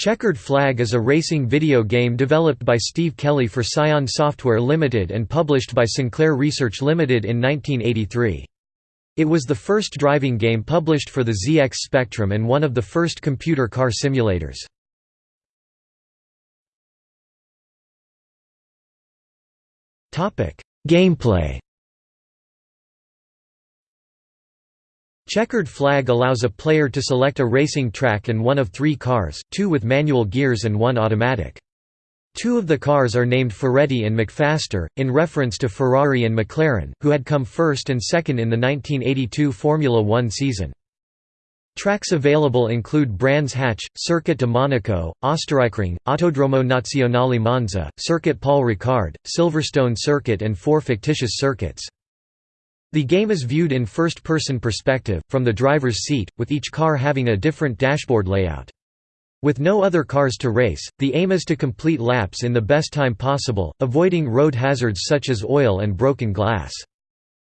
Checkered Flag is a racing video game developed by Steve Kelly for Psion Software Limited and published by Sinclair Research Limited in 1983. It was the first driving game published for the ZX Spectrum and one of the first computer car simulators. Gameplay Checkered flag allows a player to select a racing track and one of three cars, two with manual gears and one automatic. Two of the cars are named Ferretti and McFaster, in reference to Ferrari and McLaren, who had come first and second in the 1982 Formula One season. Tracks available include Brands Hatch, Circuit de Monaco, Österreichring, Autodromo Nazionale Monza, Circuit Paul Ricard, Silverstone Circuit and four fictitious circuits. The game is viewed in first-person perspective, from the driver's seat, with each car having a different dashboard layout. With no other cars to race, the aim is to complete laps in the best time possible, avoiding road hazards such as oil and broken glass.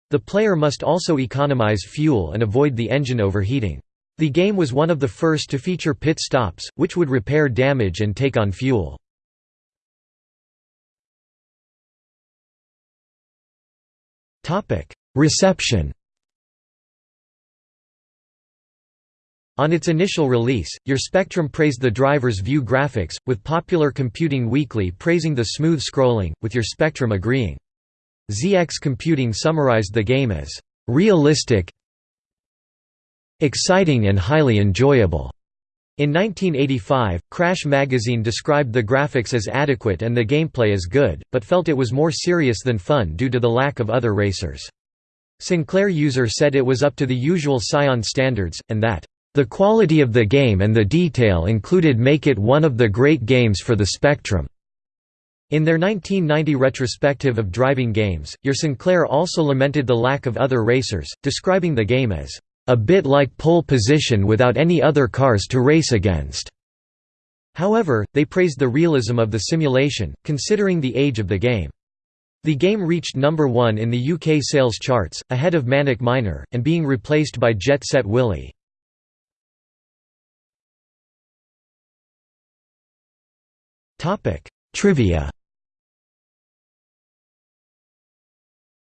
The player must also economize fuel and avoid the engine overheating. The game was one of the first to feature pit stops, which would repair damage and take on fuel. Reception On its initial release, Your Spectrum praised the driver's view graphics, with Popular Computing Weekly praising the smooth scrolling, with Your Spectrum agreeing. ZX Computing summarized the game as, "...realistic exciting and highly enjoyable." In 1985, Crash magazine described the graphics as adequate and the gameplay as good, but felt it was more serious than fun due to the lack of other racers. Sinclair user said it was up to the usual Psion standards, and that, "...the quality of the game and the detail included make it one of the great games for the Spectrum." In their 1990 retrospective of driving games, Your Sinclair also lamented the lack of other racers, describing the game as, "...a bit like pole position without any other cars to race against." However, they praised the realism of the simulation, considering the age of the game. The game reached number one in the UK sales charts, ahead of Manic Miner, and being replaced by Jet Set Willy. Trivia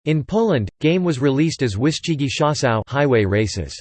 In Poland, game was released as Wyścigi Szosowe highway races.